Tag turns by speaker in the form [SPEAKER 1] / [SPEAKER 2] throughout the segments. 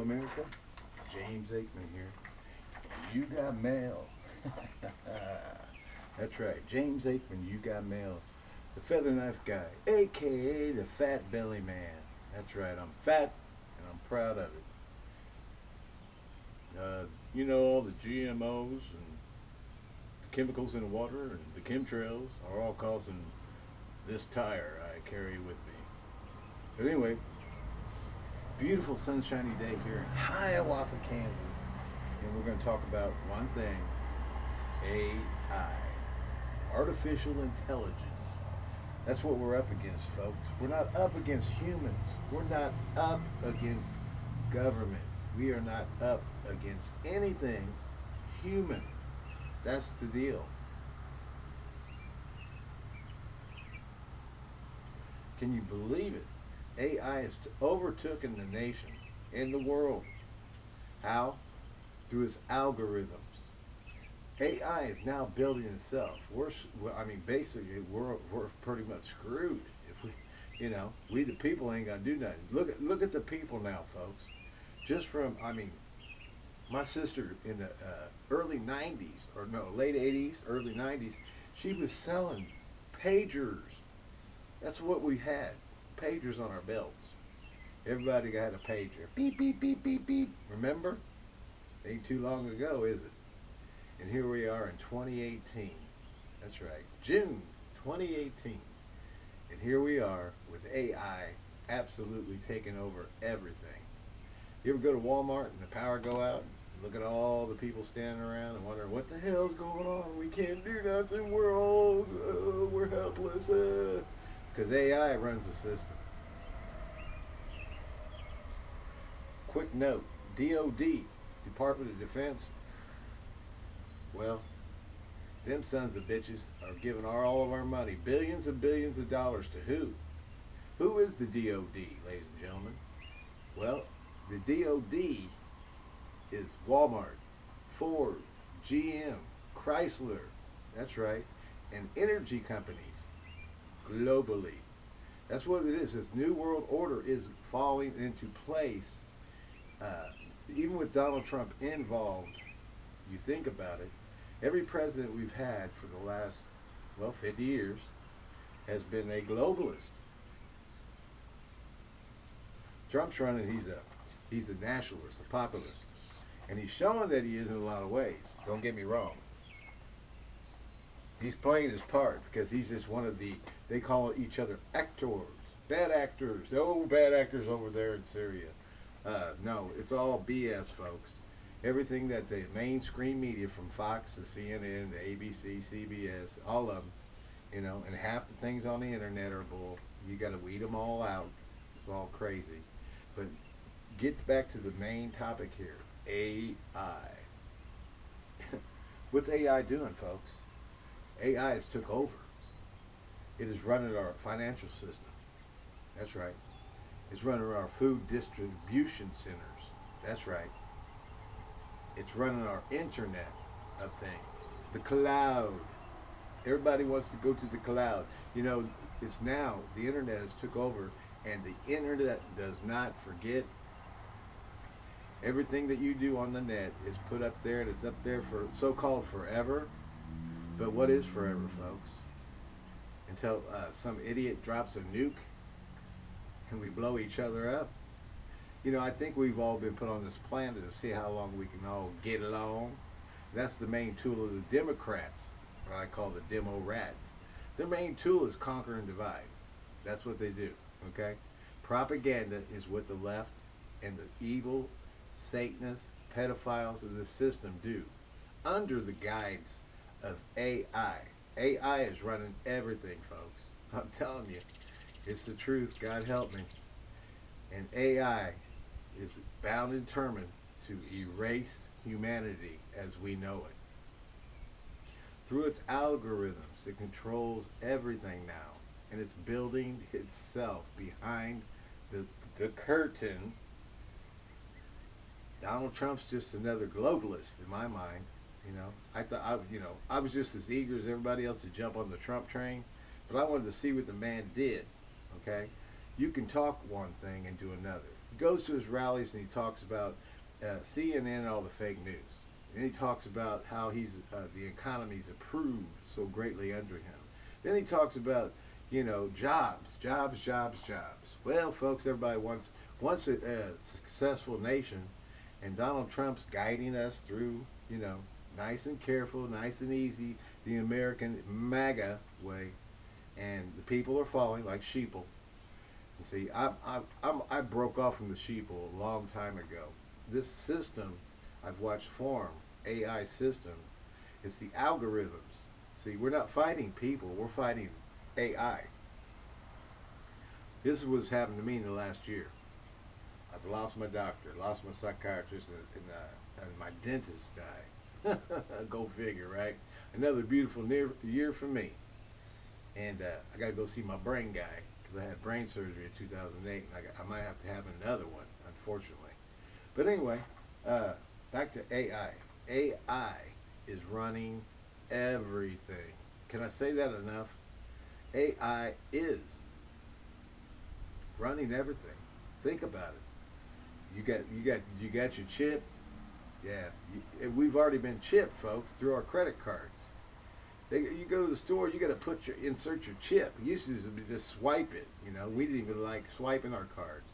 [SPEAKER 1] America. James Aikman here. You got mail. That's right. James Aikman, you got mail. The feather knife guy, aka the fat belly man. That's right. I'm fat and I'm proud of it. Uh, you know all the GMOs and the chemicals in the water and the chemtrails are all causing this tire I carry with me. But anyway, beautiful sunshiny day here in Hiawatha, Kansas. And we're going to talk about one thing AI, artificial intelligence. That's what we're up against, folks. We're not up against humans. We're not up against governments. We are not up against anything human. That's the deal. Can you believe it? AI has overtaken the nation and the world. How? Through its algorithms. AI is now building itself. We're, I mean, basically, we're we're pretty much screwed if we, you know, we the people ain't gonna do nothing. Look at look at the people now, folks. Just from, I mean, my sister in the uh, early '90s or no, late '80s, early '90s, she was selling pagers. That's what we had pagers on our belts. Everybody got a pager. Beep, beep, beep, beep, beep. Remember? Ain't too long ago, is it? And here we are in 2018. That's right, June 2018. And here we are with AI absolutely taking over everything. You ever go to Walmart and the power go out? Look at all the people standing around and wondering what the hell's going on. We can't do nothing. We're all, uh, we're helpless. Uh because AI runs the system. Quick note, DOD, Department of Defense, well, them sons of bitches are giving our, all of our money, billions and billions of dollars to who? Who is the DOD, ladies and gentlemen? Well, the DOD is Walmart, Ford, GM, Chrysler, that's right, and energy companies globally. That's what it is. This new world order is falling into place. Uh, even with Donald Trump involved, you think about it, every president we've had for the last, well, 50 years has been a globalist. Trump's running, he's a he's a nationalist, a populist. And he's showing that he is in a lot of ways. Don't get me wrong. He's playing his part because he's just one of the, they call each other actors. Bad actors. Oh, bad actors over there in Syria. Uh, no, it's all BS, folks. Everything that the mainstream media from Fox to CNN to ABC, CBS, all of them, you know, and half the things on the internet are bull. You got to weed them all out. It's all crazy. But get back to the main topic here AI. What's AI doing, folks? AI has took over. It is running our financial system. That's right. It's running our food distribution centers. That's right. It's running our internet of things. The cloud. Everybody wants to go to the cloud. You know, it's now, the internet has took over and the internet does not forget everything that you do on the net is put up there and it's up there for so-called forever but what is forever, folks? Until uh, some idiot drops a nuke and we blow each other up. You know, I think we've all been put on this planet to see how long we can all get along. That's the main tool of the Democrats, what I call the demo rats. Their main tool is conquer and divide. That's what they do, okay? Propaganda is what the left and the evil, Satanists, pedophiles of the system do under the guidance of AI. AI is running everything, folks. I'm telling you, it's the truth. God help me. And AI is bound and determined to erase humanity as we know it. Through its algorithms, it controls everything now. And it's building itself behind the, the curtain. Donald Trump's just another globalist in my mind. You know, I thought I, you know, I was just as eager as everybody else to jump on the Trump train, but I wanted to see what the man did. Okay, you can talk one thing and do another. He goes to his rallies and he talks about uh, CNN and all the fake news. And he talks about how he's uh, the economy's improved so greatly under him. Then he talks about you know jobs, jobs, jobs, jobs. Well, folks, everybody wants wants a, a successful nation, and Donald Trump's guiding us through you know nice and careful, nice and easy, the American MAGA way, and the people are falling like sheeple. See, I, I, I'm, I broke off from the sheeple a long time ago. This system I've watched form, AI system, it's the algorithms. See, we're not fighting people, we're fighting AI. This is what's happened to me in the last year. I've lost my doctor, lost my psychiatrist, and, and, uh, and my dentist died. Go figure, right? Another beautiful year for me. And uh, I got to go see my brain guy because I had brain surgery in 2008, and I, got, I might have to have another one, unfortunately. But anyway, uh, back to AI. AI is running everything. Can I say that enough? AI is running everything. Think about it. You got you got you got your chip. Yeah, we've already been chipped, folks, through our credit cards. They, you go to the store, you got to put your insert your chip. It used to just swipe it. You know, we didn't even like swiping our cards.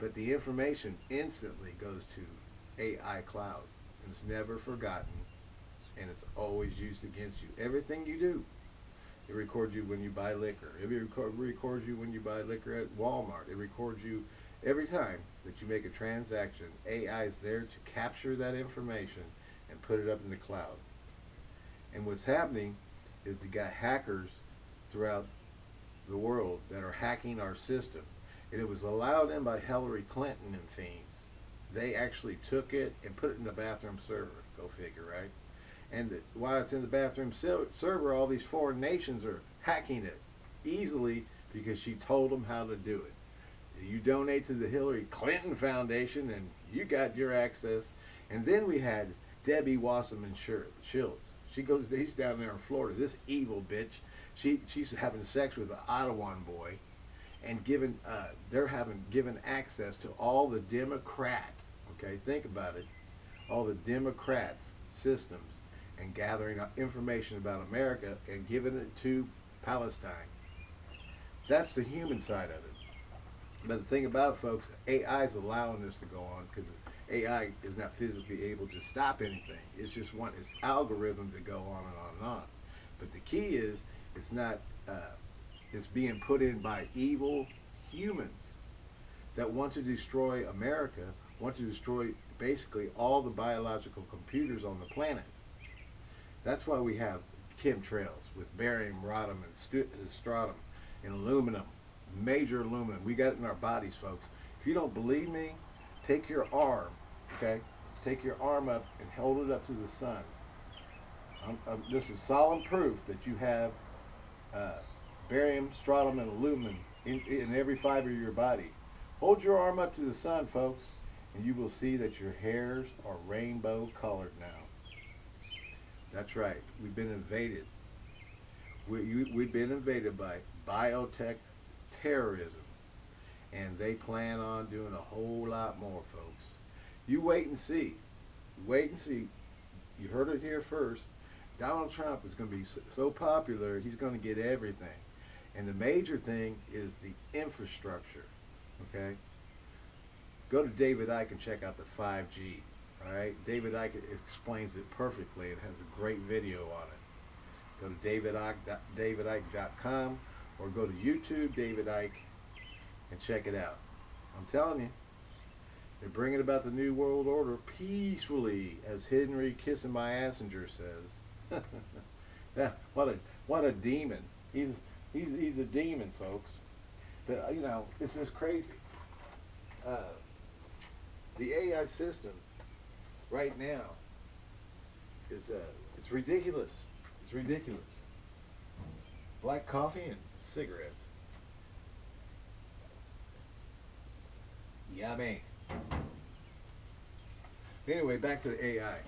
[SPEAKER 1] But the information instantly goes to AI cloud. And it's never forgotten, and it's always used against you. Everything you do. It records you when you buy liquor. It record, records you when you buy liquor at Walmart. It records you every time that you make a transaction. AI is there to capture that information and put it up in the cloud. And what's happening is they got hackers throughout the world that are hacking our system. And it was allowed in by Hillary Clinton and fiends. They actually took it and put it in the bathroom server. Go figure, right? And while it's in the bathroom server, all these foreign nations are hacking it easily because she told them how to do it. You donate to the Hillary Clinton Foundation and you got your access. And then we had Debbie Wasserman Schultz. She goes, he's down there in Florida. This evil bitch. She she's having sex with an Ottawa boy, and given uh, they're having given access to all the Democrat. Okay, think about it. All the Democrats systems and gathering information about America and giving it to Palestine. That's the human side of it. But the thing about it, folks, AI is allowing this to go on because AI is not physically able to stop anything. It's just want its algorithm to go on and on and on. But the key is, it's not. Uh, it's being put in by evil humans that want to destroy America, want to destroy basically all the biological computers on the planet. That's why we have chemtrails with barium, rhodium, and strontium, and aluminum, major aluminum. We got it in our bodies, folks. If you don't believe me, take your arm, okay? Take your arm up and hold it up to the sun. Um, um, this is solemn proof that you have uh, barium, strontium, and aluminum in, in every fiber of your body. Hold your arm up to the sun, folks, and you will see that your hairs are rainbow colored now. That's right. We've been invaded. We, we've been invaded by biotech terrorism. And they plan on doing a whole lot more, folks. You wait and see. Wait and see. You heard it here first. Donald Trump is going to be so, popular, he's going to get everything. And the major thing is the infrastructure. Okay? Go to David Icke and check out the 5G. Alright, David Icke explains it perfectly. It has a great video on it. Go to davidicke.com or go to YouTube, David Icke, and check it out. I'm telling you, they're bringing about the New World Order peacefully, as Henry Kissinger says. yeah, what a what a demon. He's he's he's a demon, folks. But uh, you know, it's just crazy. Uh, the AI system right now is uh, it's ridiculous. It's ridiculous. Black coffee and cigarettes. Yummy. Anyway, back to the AI.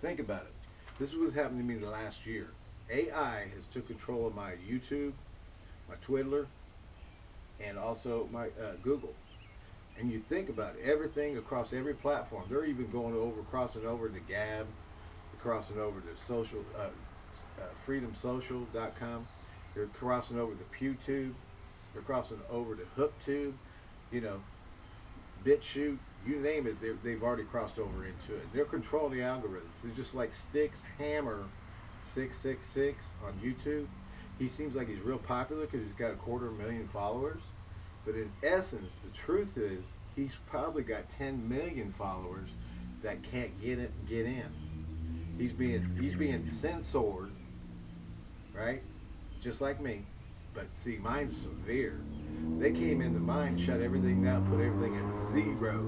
[SPEAKER 1] Think about it. This is what's happened to me the last year. AI has took control of my YouTube, my Twitter, and also my uh, Google. And you think about it, everything across every platform. They're even going over, crossing over to Gab, crossing over to social, uh, uh, freedomsocial.com. They're crossing over to PewTube. They're crossing over to HookTube. You know, bit shoot, you name it, they've already crossed over into it. They're controlling the algorithms. They're just like Sticks Hammer 666 on YouTube. He seems like he's real popular because he's got a quarter million followers. But in essence, the truth is, he's probably got 10 million followers that can't get it, get in. He's being he's being censored, right? Just like me. But see, mine's severe. They came into mine, shut everything down, put everything at zero,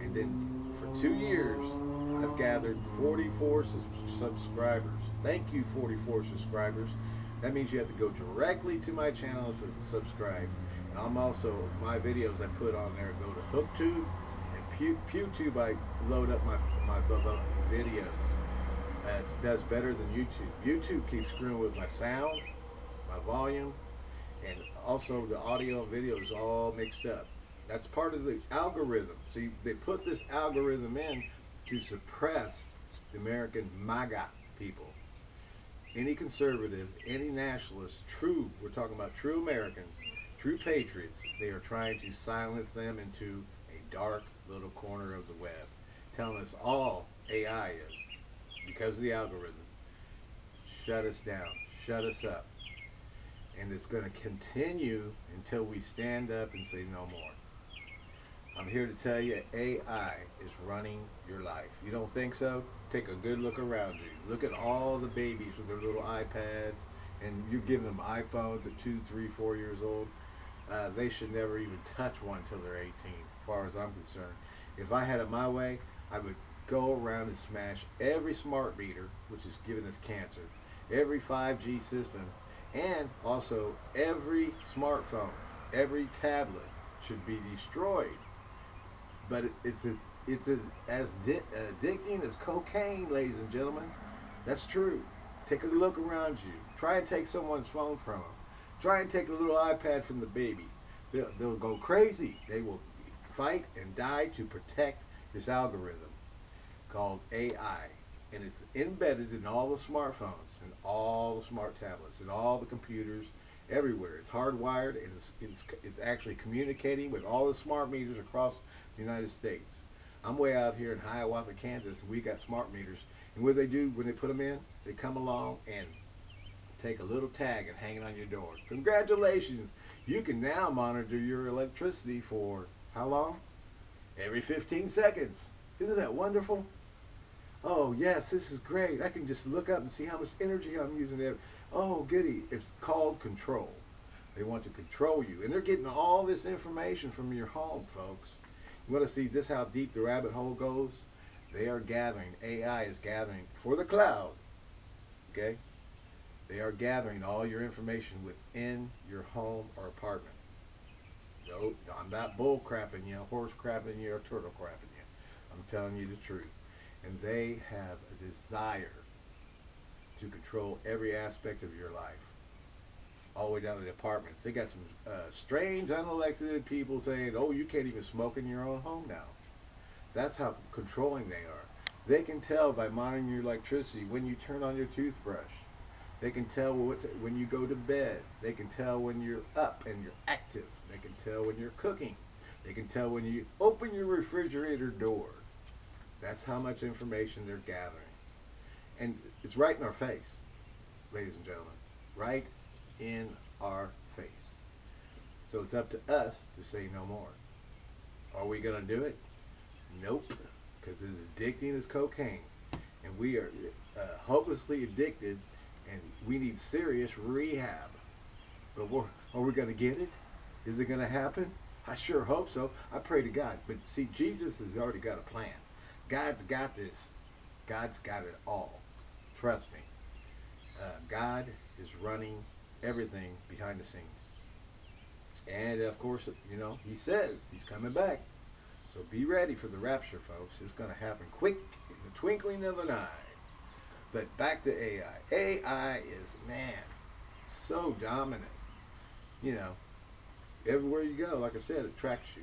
[SPEAKER 1] and then for two years, I've gathered 44 subscribers. Thank you, 44 subscribers. That means you have to go directly to my channel and subscribe. And I'm also, my videos I put on there go to HookTube and Pew, PewTube I load up my, my videos. It does better than YouTube. YouTube keeps screwing with my sound, my volume, and also the audio and video is all mixed up. That's part of the algorithm. See, they put this algorithm in to suppress the American MAGA people. Any conservative, any nationalist, true, we're talking about true Americans, true patriots, they are trying to silence them into a dark little corner of the web, telling us all AI is, because of the algorithm, shut us down, shut us up. And it's going to continue until we stand up and say no more. I'm here to tell you AI is running your life. You don't think so? Take a good look around you. Look at all the babies with their little iPads and you're giving them iPhones at two, three, four years old. Uh, they should never even touch one until they're 18, as far as I'm concerned. If I had it my way, I would go around and smash every smart meter, which is giving us cancer, every 5G system, and also every smartphone, every tablet should be destroyed. But it's a, it's a, as addicting as cocaine, ladies and gentlemen. That's true. Take a look around you. Try and take someone's phone from them. Try and take a little iPad from the baby. They'll, they'll go crazy. They will fight and die to protect this algorithm called AI. And it's embedded in all the smartphones and all the smart tablets and all the computers everywhere. It's hardwired and it's, it's, it's actually communicating with all the smart meters across the United States. I'm way out here in Hiawatha, Kansas, and we got smart meters. And what they do when they put them in, they come along and take a little tag and hang it on your door. Congratulations! You can now monitor your electricity for how long? Every 15 seconds. Isn't that wonderful? Oh, yes, this is great. I can just look up and see how much energy I'm using. Oh, goody. It's called control. They want to control you. And they're getting all this information from your home, folks. You want to see this how deep the rabbit hole goes? They are gathering, AI is gathering for the cloud. Okay? They are gathering all your information within your home or apartment. No, I'm not bull crapping you, horse crapping you, or turtle crapping you. I'm telling you the truth. And they have a desire to control every aspect of your life. All the way down to the apartments. They got some uh, strange, unelected people saying, oh, you can't even smoke in your own home now. That's how controlling they are. They can tell by monitoring your electricity when you turn on your toothbrush. They can tell when you go to bed. They can tell when you're up and you're active. They can tell when you're cooking. They can tell when you open your refrigerator door. That's how much information they're gathering. And it's right in our face, ladies and gentlemen. Right in our face. So it's up to us to say no more. Are we going to do it? Nope. Because it's addicting as cocaine. And we are uh, hopelessly addicted and we need serious rehab. But are we going to get it? Is it going to happen? I sure hope so. I pray to God. But see, Jesus has already got a plan. God's got this. God's got it all. Trust me. Uh, God is running everything behind the scenes. And of course, you know, He says He's coming back. So be ready for the rapture, folks. It's going to happen quick in the twinkling of an eye. But back to AI. AI is, man, so dominant. You know, Everywhere you go, like I said, it tracks you.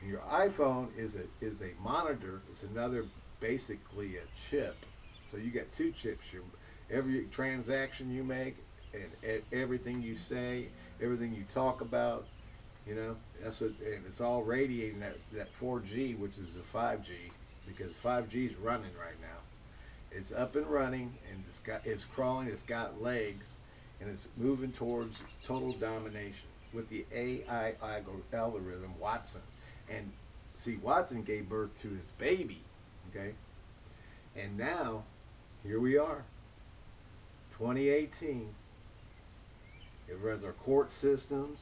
[SPEAKER 1] And your iPhone is a is a monitor. It's another basically a chip. So you got two chips. Your every transaction you make and everything you say, everything you talk about, you know, that's what, and it's all radiating that that 4G, which is a 5G, because 5G is running right now. It's up and running, and it's got it's crawling. It's got legs, and it's moving towards total domination with the AI algorithm Watson. And see, Watson gave birth to his baby, okay? And now, here we are, 2018. It runs our court systems.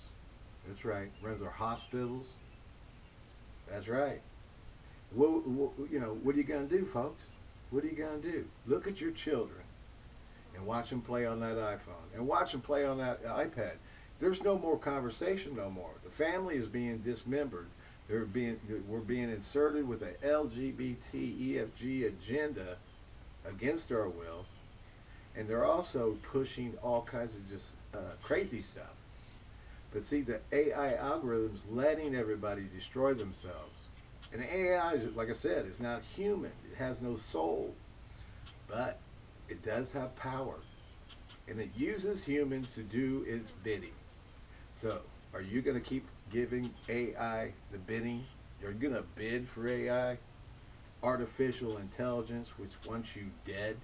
[SPEAKER 1] That's right. Runs our hospitals. That's right. What, what, you know, what are you going to do, folks? What are you going to do? Look at your children and watch them play on that iPhone and watch them play on that iPad. There's no more conversation no more. The family is being dismembered. They're being, we're being inserted with a LGBT EFG agenda against our will. And they're also pushing all kinds of just uh, crazy stuff. But see, the AI algorithms letting everybody destroy themselves. And AI, is, like I said, is not human. It has no soul. But it does have power. And it uses humans to do its bidding. So, are you going to keep giving AI the bidding? You're going to bid for AI? Artificial intelligence, which wants you dead?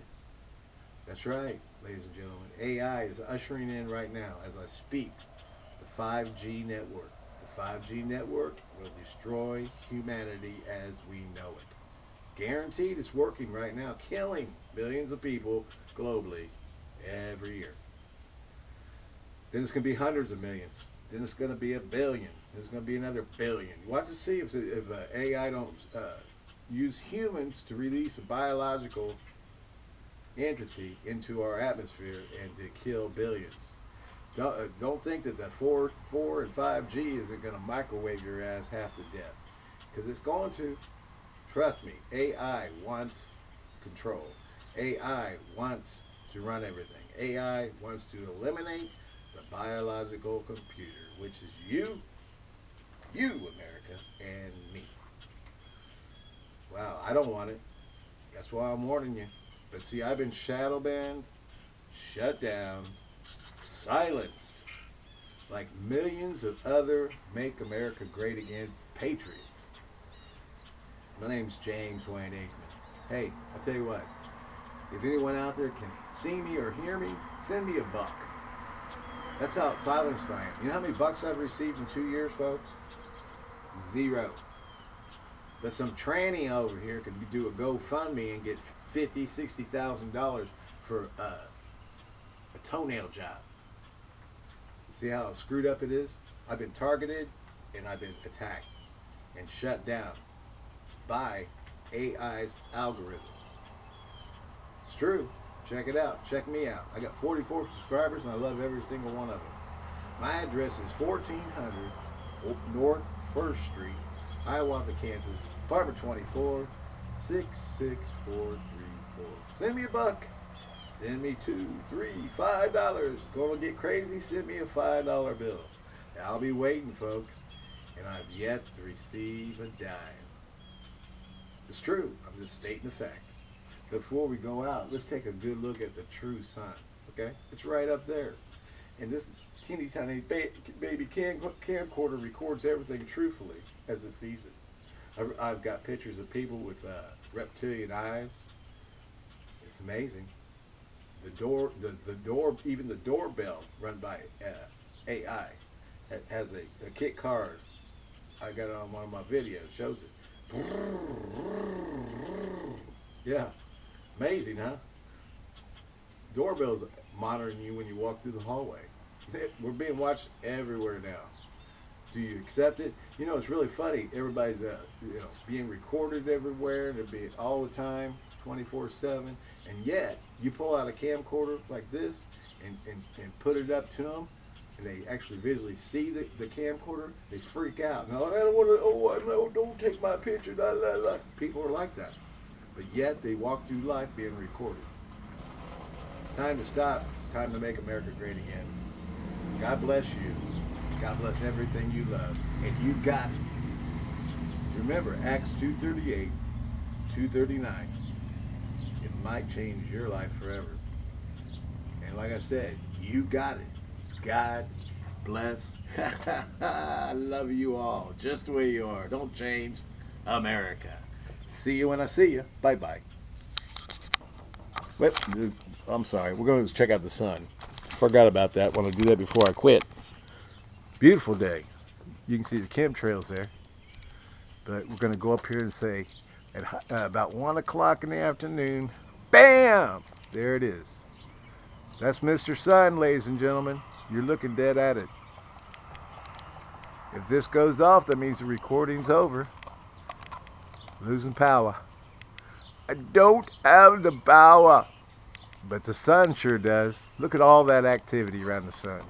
[SPEAKER 1] That's right, ladies and gentlemen. AI is ushering in right now, as I speak, the 5G network. The 5G network will destroy humanity as we know it. Guaranteed it's working right now, killing billions of people globally every year. Then it's going to be hundreds of millions. Then it's going to be a billion. There's going to be another billion. Watch to see if, if uh, AI don't uh, use humans to release a biological entity into our atmosphere and to kill billions. Don't, uh, don't think that the 4, 4 and 5G isn't going to microwave your ass half to death. Because it's going to. Trust me, AI wants control. AI wants to run everything. AI wants to eliminate the biological computer, which is you, you, America, and me. Wow, I don't want it. That's why I'm warning you. But see, I've been shadow banned, shut down, silenced, like millions of other Make America Great Again patriots. My name's James Wayne Aikman. Hey, I'll tell you what, if anyone out there can see me or hear me, send me a buck. That's how silenced I am. You know how many bucks I've received in two years, folks? Zero. But some tranny over here could do a GoFundMe and get fifty, sixty thousand dollars for uh, a toenail job. See how screwed up it is? I've been targeted and I've been attacked and shut down by AI's algorithm. It's true. Check it out. Check me out. I got 44 subscribers and I love every single one of them. My address is 1400 North 1st Street, Hiawatha, Kansas, apartment 24, 66434. Send me a buck. Send me two, three, five dollars. Gonna get crazy? Send me a five dollar bill. I'll be waiting, folks. And I've yet to receive a dime. It's true. I'm just stating the facts before we go out, let's take a good look at the true sun. Okay, it's right up there, and this teeny tiny baby cam camcorder records everything truthfully as it sees it. I've, I've got pictures of people with uh, reptilian eyes. It's amazing. The door, the the door, even the doorbell run by uh, AI has a, a kit card. I got it on one of my videos. Shows it. Yeah. Amazing, huh? Doorbell's monitoring you when you walk through the hallway. We're being watched everywhere now. Do you accept it? You know, it's really funny. Everybody's, uh, you know, being recorded everywhere. They're being all the time, 24/7. And yet, you pull out a camcorder like this and, and, and put it up to them, and they actually visually see the, the camcorder. They freak out. No, I don't want to. Oh, no, don't take my picture. People are like that but yet they walk through life being recorded. It's time to stop. It's time to make America great again. God bless you. God bless everything you love. And you got it. Remember, Acts 2.38, 2.39. It might change your life forever. And like I said, you got it. God bless. I love you all, just the way you are. Don't change. America. See you when I see you. Bye bye. Wait, I'm sorry. We're going to check out the sun. Forgot about that. Want to do that before I quit. Beautiful day. You can see the chemtrails there. But we're going to go up here and say at uh, about 1 o'clock in the afternoon, BAM! There it is. That's Mr. Sun, ladies and gentlemen. You're looking dead at it. If this goes off, that means the recording's over. Losing power. I don't have the power. But the sun sure does. Look at all that activity around the sun.